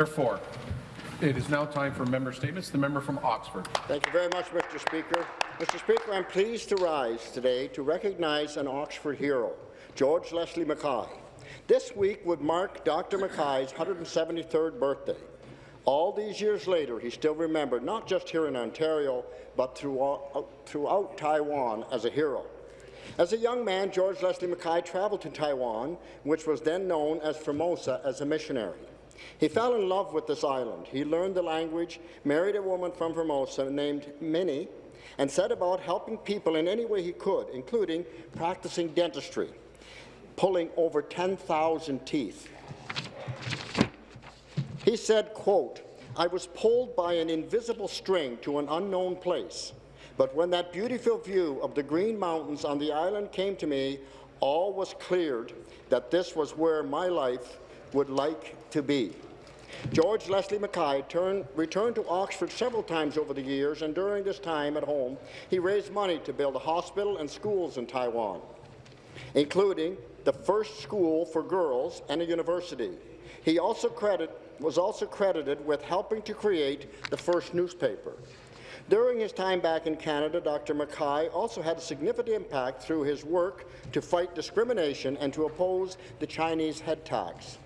Therefore, it is now time for member statements. The member from Oxford. Thank you very much, Mr. Speaker. Mr. Speaker, I'm pleased to rise today to recognize an Oxford hero, George Leslie Mackay. This week would mark Dr. Mackay's 173rd birthday. All these years later, he's still remembered, not just here in Ontario, but throughout, throughout Taiwan as a hero. As a young man, George Leslie Mackay travelled to Taiwan, which was then known as Formosa, as a missionary. He fell in love with this island. He learned the language, married a woman from Formosa named Minnie, and set about helping people in any way he could, including practicing dentistry, pulling over 10,000 teeth. He said, quote, I was pulled by an invisible string to an unknown place, but when that beautiful view of the Green Mountains on the island came to me, all was cleared that this was where my life would like to be. George Leslie Mackay turned, returned to Oxford several times over the years, and during this time at home, he raised money to build a hospital and schools in Taiwan, including the first school for girls and a university. He also credit, was also credited with helping to create the first newspaper. During his time back in Canada, Dr. Mackay also had a significant impact through his work to fight discrimination and to oppose the Chinese head tax.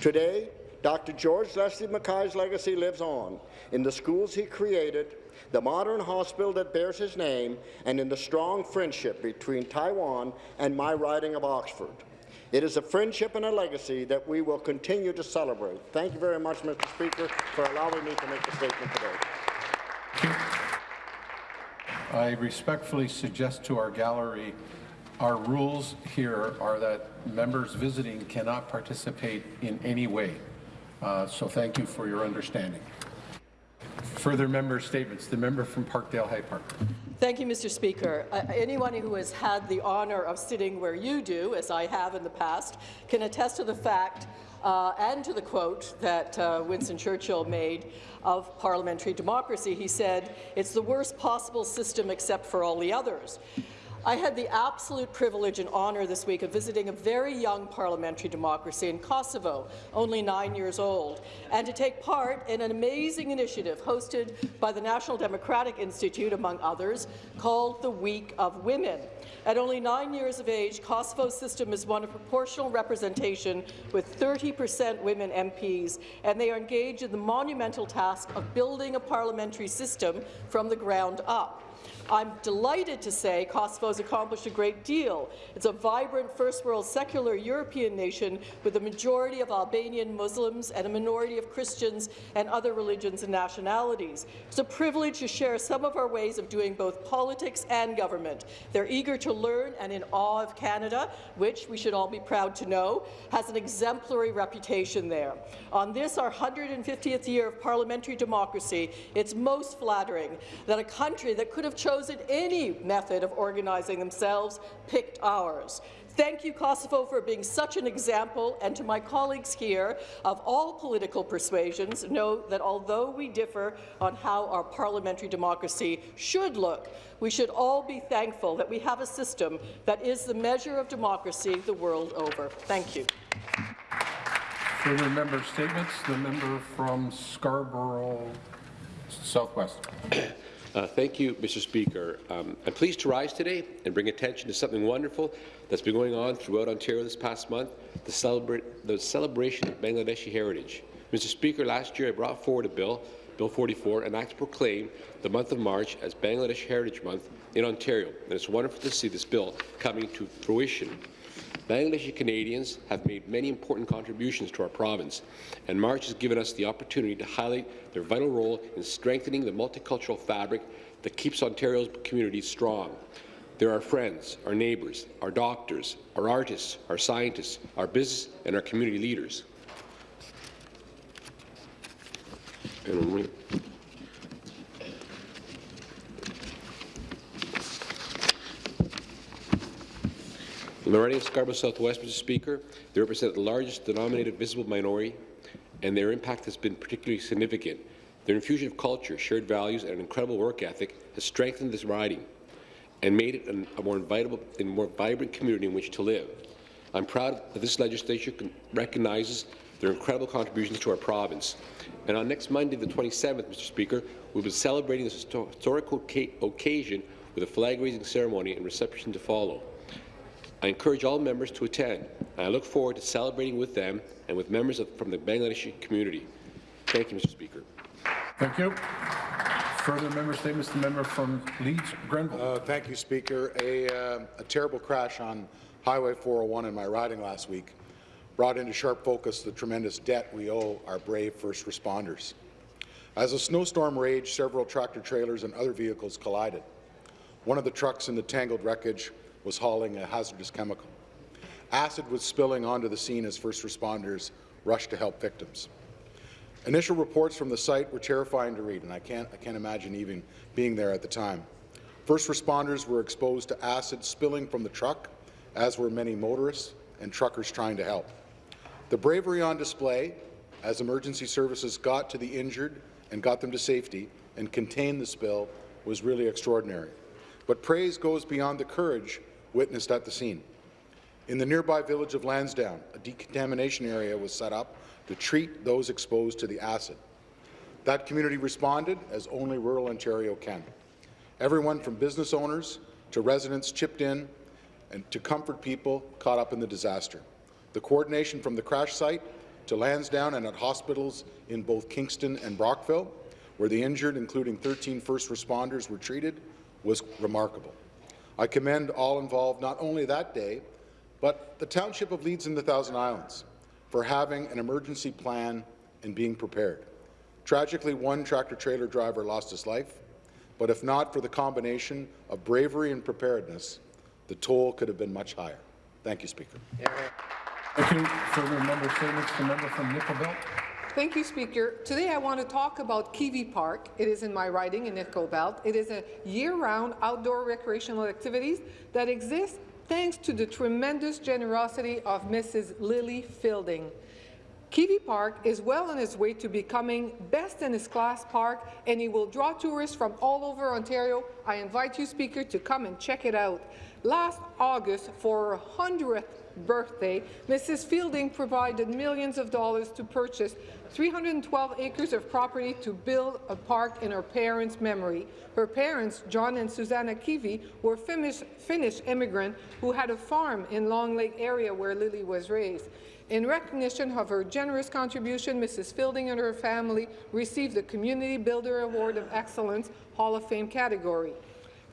Today, Dr. George Leslie Mackay's legacy lives on in the schools he created, the modern hospital that bears his name, and in the strong friendship between Taiwan and my riding of Oxford. It is a friendship and a legacy that we will continue to celebrate. Thank you very much, Mr. Speaker, for allowing me to make the statement today. I respectfully suggest to our gallery our rules here are that members visiting cannot participate in any way. Uh, so thank you for your understanding. Further member statements. The member from Parkdale High Park. Thank you, Mr. Speaker. Uh, anyone who has had the honour of sitting where you do, as I have in the past, can attest to the fact uh, and to the quote that uh, Winston Churchill made of parliamentary democracy. He said, it's the worst possible system except for all the others. I had the absolute privilege and honour this week of visiting a very young parliamentary democracy in Kosovo, only nine years old, and to take part in an amazing initiative hosted by the National Democratic Institute, among others, called the Week of Women. At only nine years of age, Kosovo's system is one of proportional representation with 30 per cent women MPs, and they are engaged in the monumental task of building a parliamentary system from the ground up. I'm delighted to say Kosovo has accomplished a great deal. It's a vibrant first-world secular European nation with a majority of Albanian Muslims and a minority of Christians and other religions and nationalities. It's a privilege to share some of our ways of doing both politics and government. They're eager to learn and in awe of Canada, which we should all be proud to know, has an exemplary reputation there. On this, our 150th year of parliamentary democracy, it's most flattering that a country that could have chosen chosen any method of organizing themselves, picked ours. Thank you, Kosovo, for being such an example, and to my colleagues here of all political persuasions, know that although we differ on how our parliamentary democracy should look, we should all be thankful that we have a system that is the measure of democracy the world over. Thank you. Further member statements. The member from Scarborough Southwest. Uh, thank you, Mr. Speaker. Um, I'm pleased to rise today and bring attention to something wonderful that's been going on throughout Ontario this past month, the, celebra the celebration of Bangladeshi heritage. Mr. Speaker, last year I brought forward a bill, Bill 44, an act to proclaim the month of March as Bangladesh Heritage Month in Ontario, and it's wonderful to see this bill coming to fruition. Bangladeshi Canadians have made many important contributions to our province, and March has given us the opportunity to highlight their vital role in strengthening the multicultural fabric that keeps Ontario's communities strong. They're our friends, our neighbours, our doctors, our artists, our scientists, our business and our community leaders. Of Scarborough Southwest, Mr. Speaker, they represent the largest denominated visible minority, and their impact has been particularly significant. Their infusion of culture, shared values, and an incredible work ethic has strengthened this riding and made it a more, invitable, more vibrant community in which to live. I'm proud that this legislature recognizes their incredible contributions to our province. And on next Monday, the 27th, Mr. Speaker, we'll be celebrating this histo- historical occasion with a flag-raising ceremony and reception to follow. I encourage all members to attend, and I look forward to celebrating with them and with members of, from the Bangladeshi community. Thank you, Mr. Speaker. Thank you. Further member statements, the member from Leeds, Grenville. Uh, Thank you, Speaker. A, uh, a terrible crash on Highway 401 in my riding last week brought into sharp focus the tremendous debt we owe our brave first responders. As a snowstorm raged, several tractor-trailers and other vehicles collided. One of the trucks in the tangled wreckage was hauling a hazardous chemical. Acid was spilling onto the scene as first responders rushed to help victims. Initial reports from the site were terrifying to read, and I can't, I can't imagine even being there at the time. First responders were exposed to acid spilling from the truck, as were many motorists and truckers trying to help. The bravery on display as emergency services got to the injured and got them to safety and contained the spill was really extraordinary. But praise goes beyond the courage witnessed at the scene. In the nearby village of Lansdowne, a decontamination area was set up to treat those exposed to the acid. That community responded as only rural Ontario can. Everyone from business owners to residents chipped in and to comfort people caught up in the disaster. The coordination from the crash site to Lansdowne and at hospitals in both Kingston and Brockville, where the injured, including 13 first responders, were treated, was remarkable. I commend all involved not only that day, but the Township of Leeds and the Thousand Islands for having an emergency plan and being prepared. Tragically, one tractor-trailer driver lost his life, but if not for the combination of bravery and preparedness, the toll could have been much higher. Thank you, Speaker. Thank you. Further member statements, the member from Nickel Belt. Thank you, Speaker. Today I want to talk about Kivi Park. It is in my riding in Nickel Belt. It is a year-round outdoor recreational activities that exists thanks to the tremendous generosity of Mrs. Lily Fielding. Kivi Park is well on its way to becoming best in its class park, and it will draw tourists from all over Ontario. I invite you, Speaker, to come and check it out. Last August, for her 100th birthday, Mrs. Fielding provided millions of dollars to purchase 312 acres of property to build a park in her parents' memory. Her parents, John and Susanna Kivi, were Finnish, Finnish immigrants who had a farm in Long Lake area where Lily was raised. In recognition of her generous contribution, Mrs. Fielding and her family received the Community Builder Award of Excellence Hall of Fame category.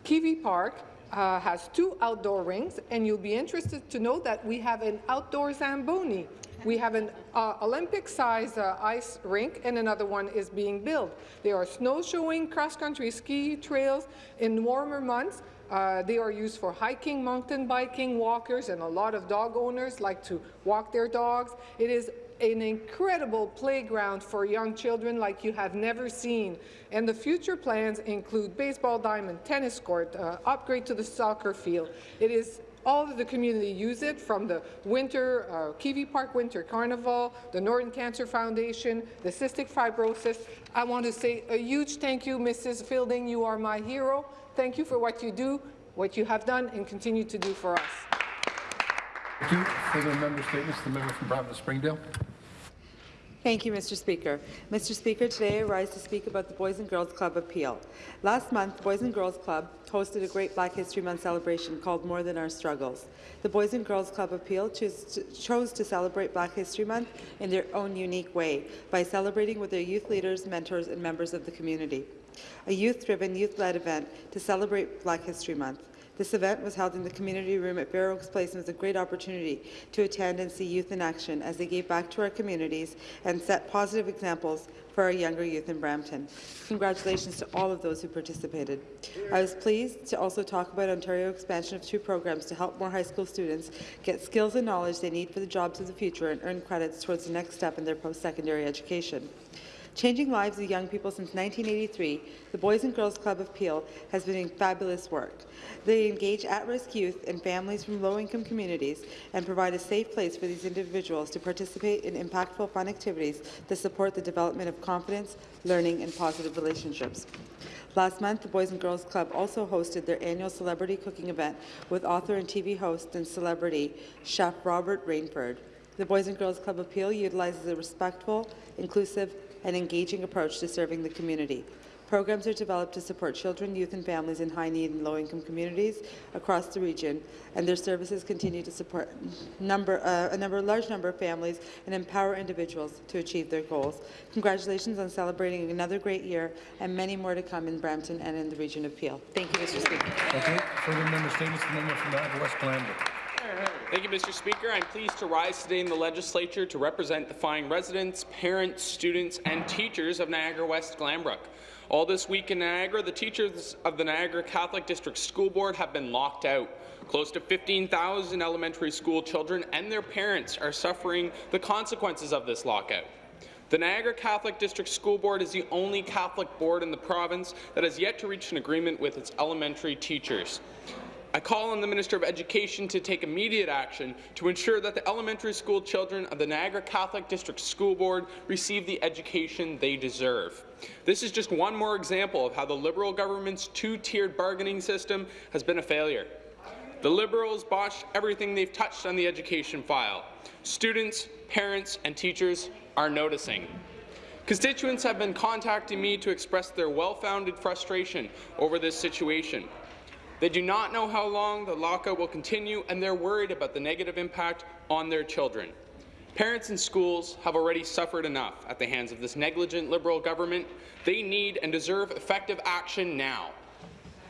Kivi Park uh, has two outdoor rings, and you'll be interested to know that we have an outdoor Zamboni. We have an uh, Olympic-sized uh, ice rink, and another one is being built. There are snowshoeing, cross-country ski trails in warmer months. Uh, they are used for hiking, mountain biking, walkers, and a lot of dog owners like to walk their dogs. It is an incredible playground for young children like you have never seen. And the future plans include baseball diamond, tennis court, uh, upgrade to the soccer field. It is all of the community use it, from the winter uh, Kivi Park Winter Carnival, the Northern Cancer Foundation, the Cystic Fibrosis. I want to say a huge thank you, Mrs. Fielding. You are my hero. Thank you for what you do, what you have done, and continue to do for us. Thank you. Further member statements, the member from Brampton Springdale. Thank you, Mr. Speaker. Mr. Speaker, today I rise to speak about the Boys and Girls Club of Peel. Last month, Boys and Girls Club hosted a great Black History Month celebration called More Than Our Struggles. The Boys and Girls Club of Peel to, chose to celebrate Black History Month in their own unique way by celebrating with their youth leaders, mentors, and members of the community. A youth-driven, youth-led event to celebrate Black History Month. This event was held in the community room at Fair Oaks Place and was a great opportunity to attend and see youth in action as they gave back to our communities and set positive examples for our younger youth in Brampton. Congratulations to all of those who participated. I was pleased to also talk about Ontario expansion of two programs to help more high school students get skills and knowledge they need for the jobs of the future and earn credits towards the next step in their post-secondary education. Changing lives of young people since 1983, the Boys and Girls Club of Peel has been doing fabulous work. They engage at-risk youth and families from low-income communities and provide a safe place for these individuals to participate in impactful fun activities that support the development of confidence, learning, and positive relationships. Last month, the Boys and Girls Club also hosted their annual celebrity cooking event with author and TV host and celebrity chef Robert Rainford. The Boys and Girls Club of Peel utilizes a respectful, inclusive, and engaging approach to serving the community. Programs are developed to support children, youth, and families in high-need and low-income communities across the region, and their services continue to support number, uh, a number, large number of families and empower individuals to achieve their goals. Congratulations on celebrating another great year, and many more to come in Brampton and in the region of Peel. Thank you, Mr. Speaker. You. Further member statements, the member from West Glanbrook. Thank you, Mr. Speaker. I'm pleased to rise today in the legislature to represent the fine residents, parents, students, and teachers of Niagara West Glanbrook. All this week in Niagara, the teachers of the Niagara Catholic District School Board have been locked out. Close to 15,000 elementary school children and their parents are suffering the consequences of this lockout. The Niagara Catholic District School Board is the only Catholic board in the province that has yet to reach an agreement with its elementary teachers. I call on the Minister of Education to take immediate action to ensure that the elementary school children of the Niagara Catholic District School Board receive the education they deserve. This is just one more example of how the Liberal government's two-tiered bargaining system has been a failure. The Liberals botched everything they've touched on the education file. Students, parents, and teachers are noticing. Constituents have been contacting me to express their well-founded frustration over this situation. They do not know how long the lockout will continue, and they're worried about the negative impact on their children. Parents and schools have already suffered enough at the hands of this negligent Liberal government. They need and deserve effective action now.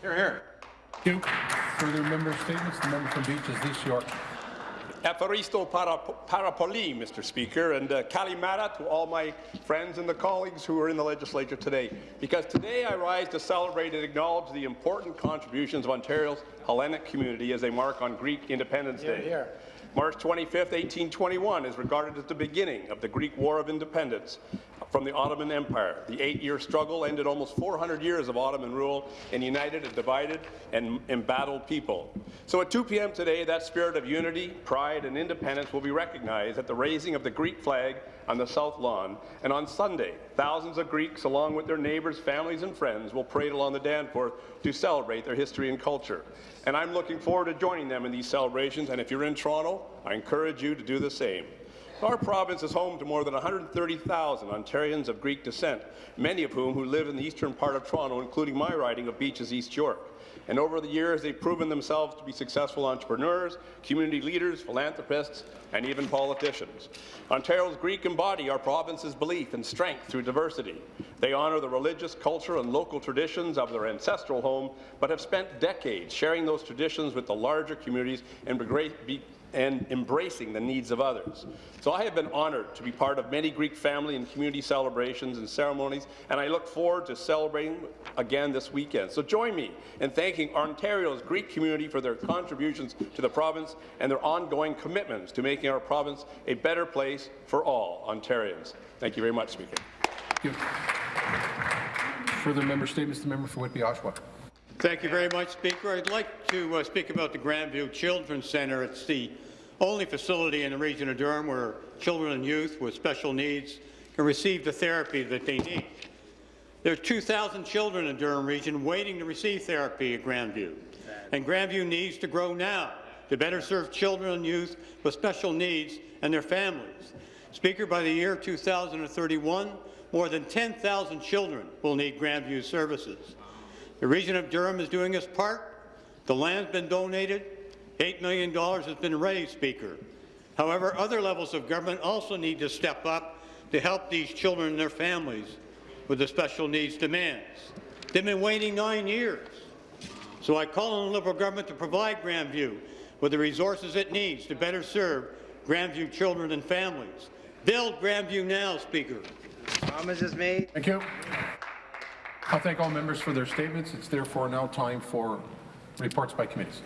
Here, here. Thank you. Further member statements, the member from Beaches, East York. Evaristo para, Parapoli, Mr. Speaker, and uh, Kalimata to all my friends and the colleagues who are in the legislature today. Because today I rise to celebrate and acknowledge the important contributions of Ontario's Hellenic community as they mark on Greek Independence Day. Here. March 25, 1821 is regarded as the beginning of the Greek War of Independence from the Ottoman Empire. The eight-year struggle ended almost 400 years of Ottoman rule and united a divided and embattled people. So at 2 p.m. today, that spirit of unity, pride, and independence will be recognized at the raising of the Greek flag on the South Lawn. And on Sunday, thousands of Greeks, along with their neighbors, families, and friends, will parade along the Danforth to celebrate their history and culture. And I'm looking forward to joining them in these celebrations. And if you're in Toronto, I encourage you to do the same. Our province is home to more than 130,000 Ontarians of Greek descent, many of whom who live in the eastern part of Toronto, including my riding of Beaches, East York. And over the years, they've proven themselves to be successful entrepreneurs, community leaders, philanthropists, and even politicians. Ontario's Greek embody our province's belief in strength through diversity. They honour the religious, culture, and local traditions of their ancestral home, but have spent decades sharing those traditions with the larger communities and and embracing the needs of others. So I have been honoured to be part of many Greek family and community celebrations and ceremonies, and I look forward to celebrating again this weekend. So join me in thanking Ontario's Greek community for their contributions to the province and their ongoing commitments to making our province a better place for all Ontarians. Thank you very much, Speaker. Further member statements, the member for Whitby, Oshawa. Thank you very much, Speaker. I'd like to uh, speak about the Grandview Children's Centre. It's the only facility in the region of Durham where children and youth with special needs can receive the therapy that they need. There are 2,000 children in the Durham region waiting to receive therapy at Grandview, and Grandview needs to grow now to better serve children and youth with special needs and their families. Speaker, by the year 2031, more than 10,000 children will need Grandview services. The region of Durham is doing its part. The land's been donated. $8 million has been raised, Speaker. However, other levels of government also need to step up to help these children and their families with the special needs demands. They've been waiting nine years. So I call on the Liberal government to provide Grandview with the resources it needs to better serve Grandview children and families. Build Grandview now, Speaker. Promise is made. Thank you. I thank all members for their statements. It's therefore now time for reports by committees.